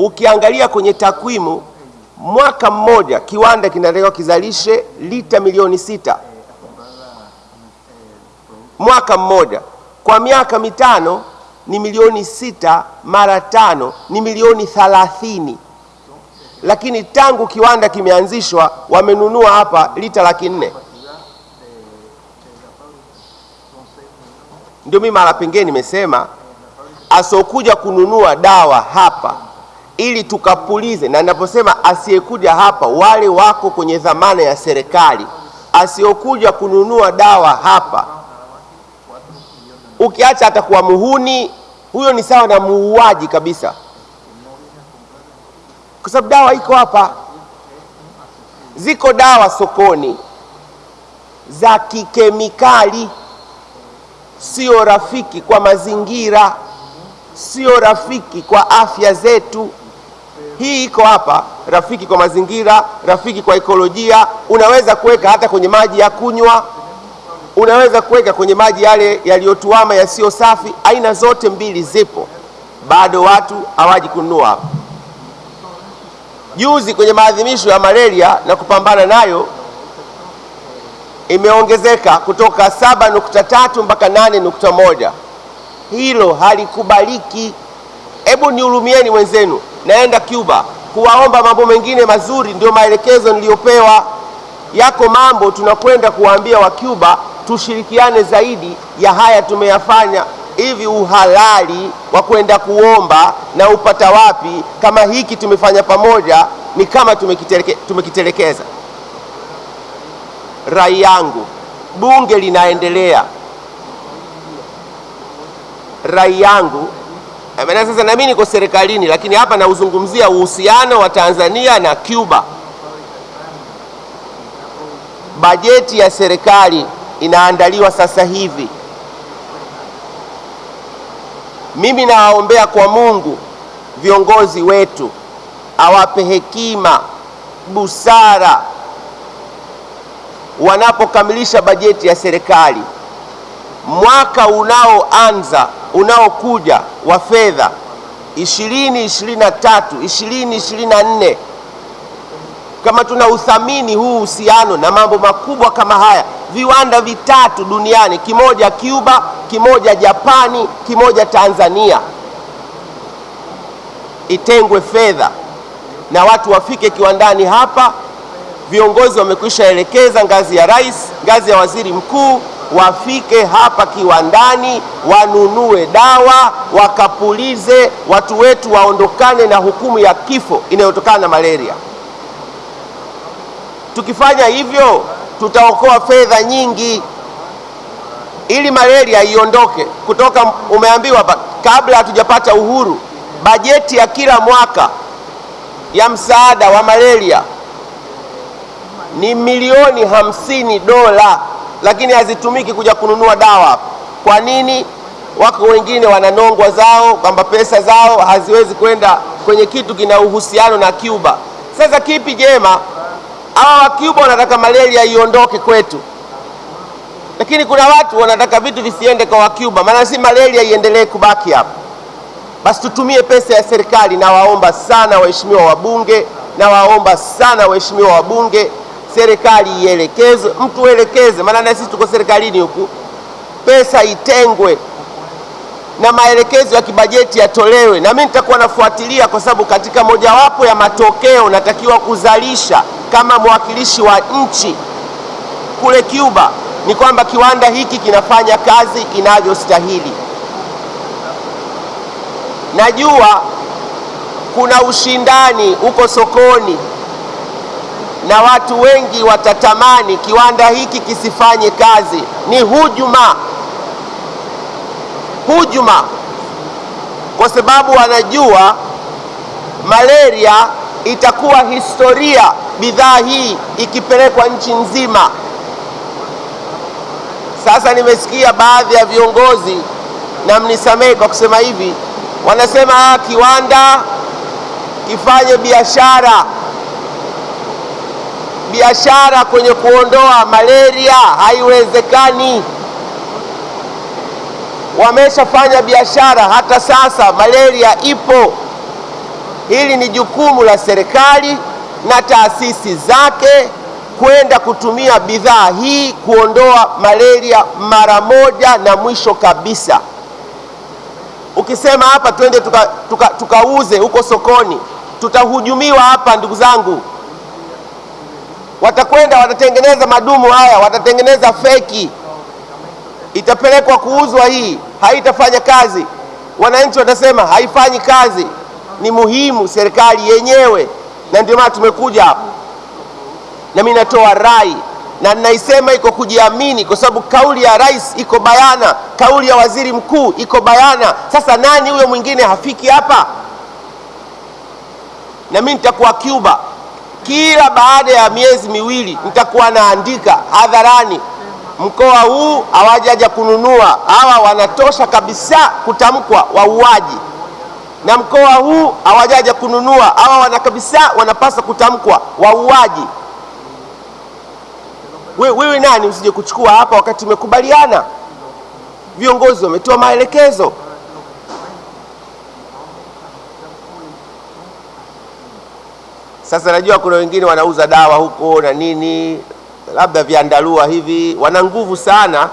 Ukiangalia kwenye takwimu, mwaka mmoja kiwanda kinatakiwa kizalishe lita milioni sita mwaka mmoja. Kwa miaka mitano ni milioni sita mara tano ni milioni thalathini, lakini tangu kiwanda kimeanzishwa wamenunua hapa lita laki nne. Ndio mimi mara pengine nimesema asokuja kununua dawa hapa ili tukapulize, na ninaposema asiyekuja hapa, wale wako kwenye dhamana ya serikali. asiyokuja kununua dawa hapa, ukiacha atakuwa muhuni, huyo ni sawa na muuaji kabisa, kwa sababu dawa iko hapa. Ziko dawa sokoni. Za kikemikali, sio rafiki kwa mazingira, sio rafiki kwa afya zetu. Hii iko hapa, rafiki kwa mazingira, rafiki kwa ekolojia. Unaweza kuweka hata kwenye maji ya kunywa, unaweza kuweka kwenye maji yale yaliyotuama yasiyo safi. Aina zote mbili zipo, bado watu hawaji kununua. Juzi kwenye maadhimisho ya malaria na kupambana nayo imeongezeka kutoka 7.3 mpaka 8.1. Hilo halikubaliki. Hebu nihurumieni wenzenu, naenda Cuba kuwaomba mambo mengine mazuri, ndio maelekezo niliyopewa. Yako mambo tunakwenda kuwaambia wa Cuba tushirikiane zaidi ya haya tumeyafanya. Hivi uhalali wa kwenda kuomba na upata wapi kama hiki tumefanya pamoja? Ni kama tumekiteleke, tumekitelekeza. Rai yangu, bunge linaendelea. Rai yangu maana sasa nami niko serikalini, lakini hapa nauzungumzia uhusiano wa Tanzania na Cuba. Bajeti ya serikali inaandaliwa sasa hivi. Mimi nawaombea kwa Mungu viongozi wetu awape hekima, busara wanapokamilisha bajeti ya serikali mwaka unaoanza unaokuja wa fedha 2023 2024, kama tuna uthamini huu uhusiano na mambo makubwa kama haya, viwanda vitatu duniani, kimoja Cuba, kimoja Japani, kimoja Tanzania, itengwe fedha na watu wafike kiwandani hapa. Viongozi wamekwisha elekeza ngazi ya rais, ngazi ya waziri mkuu wafike hapa kiwandani wanunue dawa wakapulize, watu wetu waondokane na hukumu ya kifo inayotokana na malaria. Tukifanya hivyo, tutaokoa fedha nyingi ili malaria iondoke kutoka. Umeambiwa kabla hatujapata uhuru, bajeti ya kila mwaka ya msaada wa malaria ni milioni hamsini dola lakini hazitumiki kuja kununua dawa. Kwa nini? Wako wengine wananongwa zao kwamba pesa zao haziwezi kwenda kwenye kitu kina uhusiano na Cuba. Sasa kipi jema? Hawa wa Cuba wanataka malaria iondoke kwetu, lakini kuna watu wanataka vitu visiende kwa Wacuba, maana si malaria iendelee kubaki hapa. Basi tutumie pesa ya serikali. Nawaomba sana waheshimiwa wabunge, nawaomba sana waheshimiwa wabunge serikali ielekeze, mtu elekeze, maana na sisi tuko serikalini huku, pesa itengwe na maelekezo ya kibajeti yatolewe, na mimi nitakuwa nafuatilia, kwa sababu katika mojawapo ya matokeo natakiwa kuzalisha kama mwakilishi wa nchi kule Cuba ni kwamba kiwanda hiki kinafanya kazi inavyostahili. Najua kuna ushindani huko sokoni na watu wengi watatamani kiwanda hiki kisifanye kazi. Ni hujuma, hujuma, kwa sababu wanajua malaria itakuwa historia bidhaa hii ikipelekwa nchi nzima. Sasa nimesikia baadhi ya viongozi, na mnisamehe kwa kusema hivi, wanasema ah, kiwanda kifanye biashara biashara kwenye kuondoa malaria haiwezekani. Wameshafanya biashara, hata sasa malaria ipo. Hili ni jukumu la serikali na taasisi zake kwenda kutumia bidhaa hii kuondoa malaria mara moja na mwisho kabisa. Ukisema hapa twende tukauze tuka, tuka huko sokoni, tutahujumiwa hapa ndugu zangu. Watakwenda watatengeneza madumu haya, watatengeneza feki, itapelekwa kuuzwa. Hii haitafanya kazi, wananchi watasema haifanyi kazi. Ni muhimu serikali yenyewe, na ndio maana tumekuja hapa, na mimi natoa rai na ninaisema iko kujiamini, kwa sababu kauli ya rais iko bayana, kauli ya waziri mkuu iko bayana. Sasa nani huyo mwingine hafiki hapa? Na mimi nitakuwa Cuba, kila baada ya miezi miwili nitakuwa naandika hadharani, mkoa huu hawajaja kununua, hawa wanatosha kabisa kutamkwa wauaji, na mkoa huu hawajaja kununua, hawa wana kabisa wanapaswa kutamkwa wauaji. Wewe nani usije kuchukua hapa wakati umekubaliana? Viongozi wametoa maelekezo. Sasa najua kuna wengine wanauza dawa huko na nini, labda viandalua hivi, wana nguvu sana,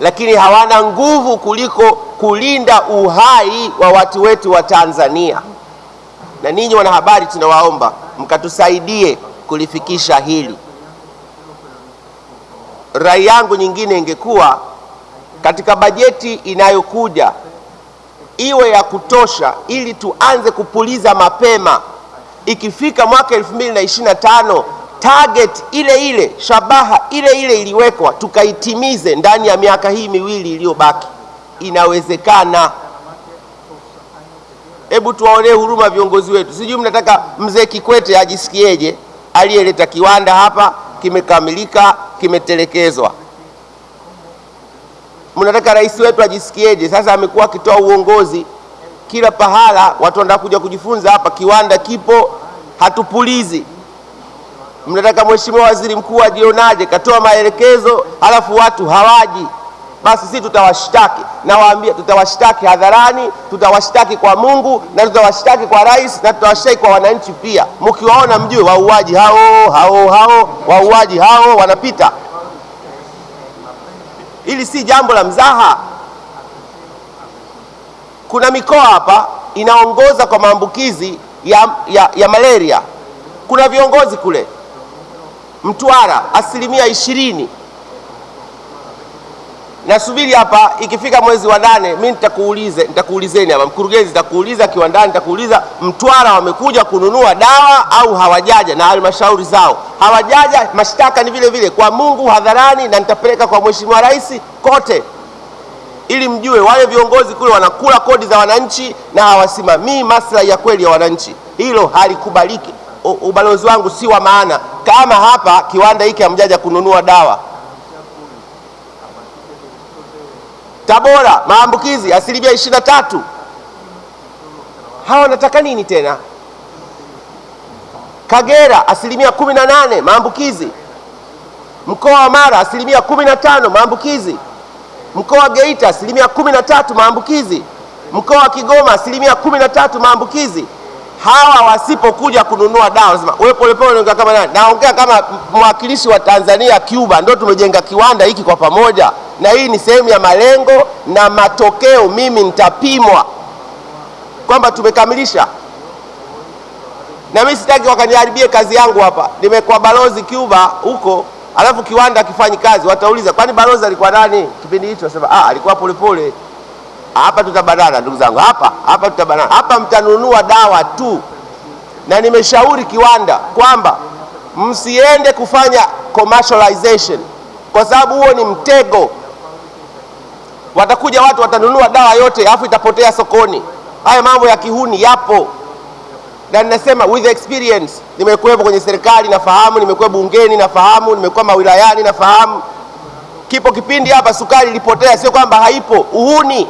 lakini hawana nguvu kuliko kulinda uhai wa watu wetu wa Tanzania. Na ninyi wanahabari, tunawaomba mkatusaidie kulifikisha hili. Rai yangu nyingine ingekuwa katika bajeti inayokuja iwe ya kutosha, ili tuanze kupuliza mapema. Ikifika mwaka 2025 target ile ile, shabaha ile ile iliwekwa, tukaitimize ndani ya miaka hii miwili iliyobaki. Inawezekana. Hebu tuwaonee huruma viongozi wetu. Sijui mnataka mzee Kikwete ajisikieje, aliyeleta kiwanda hapa kimekamilika kimetelekezwa. Mnataka rais wetu ajisikieje? Sasa amekuwa akitoa uongozi kila pahala, watu wanataka kuja kujifunza hapa, kiwanda kipo, hatupulizi. Mnataka mheshimiwa waziri mkuu ajionaje? Katoa maelekezo, halafu watu hawaji. Basi sisi tutawashtaki, nawaambia, tutawashtaki hadharani, tutawashtaki kwa Mungu na tutawashtaki kwa rais na tutawashtaki kwa wananchi pia. Mkiwaona mjue wauaji hao hao hao, wauaji hao wanapita. Hili si jambo la mzaha. Kuna mikoa hapa inaongoza kwa maambukizi ya, ya, ya malaria. Kuna viongozi kule. Mtwara asilimia ishirini. Nasubiri hapa, ikifika mwezi wa nane mi nitakuulize, nitakuulizeni hapa, mkurugenzi, nitakuuliza kiwandani, nitakuuliza Mtwara wamekuja kununua dawa au hawajaja, na halmashauri zao? Hawajaja. Mashtaka ni vile vile. Kwa Mungu hadharani, na nitapeleka kwa mheshimiwa rais kote, ili mjue wale viongozi kule wanakula kodi za wananchi na hawasimamii maslahi ya kweli ya wananchi. Hilo halikubaliki. Ubalozi wangu si wa maana kama hapa kiwanda hiki hamjaja kununua dawa Tabora maambukizi asilimia ishirini na tatu. Hawa wanataka nini tena? Kagera asilimia kumi na nane maambukizi. Mkoa wa Mara asilimia kumi na tano maambukizi. Mkoa wa Geita asilimia kumi na tatu maambukizi. Mkoa wa Kigoma asilimia kumi na tatu maambukizi. Hawa wasipokuja kununua dawa, sema wewe Polepole unaongea kama nani? Naongea kama mwakilishi wa Tanzania Cuba, ndio tumejenga kiwanda hiki kwa pamoja na hii ni sehemu ya malengo na matokeo. Mimi nitapimwa kwamba tumekamilisha, na mimi sitaki wakaniharibie kazi yangu hapa. Nimekuwa balozi Cuba huko, alafu kiwanda akifanyi kazi, watauliza kwani balozi alikuwa nani kipindi hicho? Nasema ah, alikuwa Polepole. Hapa tutabanana ndugu zangu, hapa hapa tutabanana, hapa mtanunua dawa tu, na nimeshauri kiwanda kwamba msiende kufanya commercialization kwa sababu huo ni mtego watakuja watu watanunua dawa yote alafu itapotea sokoni. Haya mambo ya kihuni yapo, na ninasema with experience. Nimekuwepo kwenye serikali nafahamu, nimekuwa bungeni nafahamu, nimekuwa mawilayani nafahamu. Kipo kipindi hapa sukari ilipotea, sio kwamba haipo, uhuni.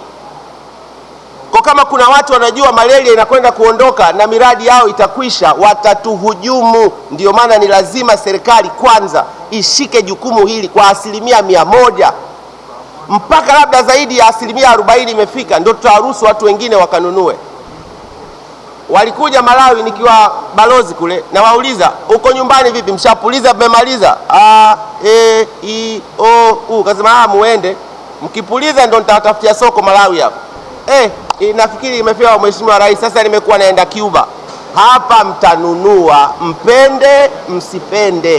Kwa kama kuna watu wanajua malaria inakwenda kuondoka na miradi yao itakwisha, watatuhujumu. Ndio maana ni lazima serikali kwanza ishike jukumu hili kwa asilimia mia moja mpaka labda zaidi ya asilimia arobaini imefika, ndio tutaruhusu watu wengine wakanunue. Walikuja Malawi nikiwa balozi kule, nawauliza uko nyumbani vipi, mshapuliza mmemaliza? a e i o u, kasema ah, muende mkipuliza ndo nitawatafutia soko Malawi hapo. Eh, nafikiri imepewa Mheshimiwa Rais, sasa nimekuwa naenda Cuba. Hapa mtanunua, mpende msipende.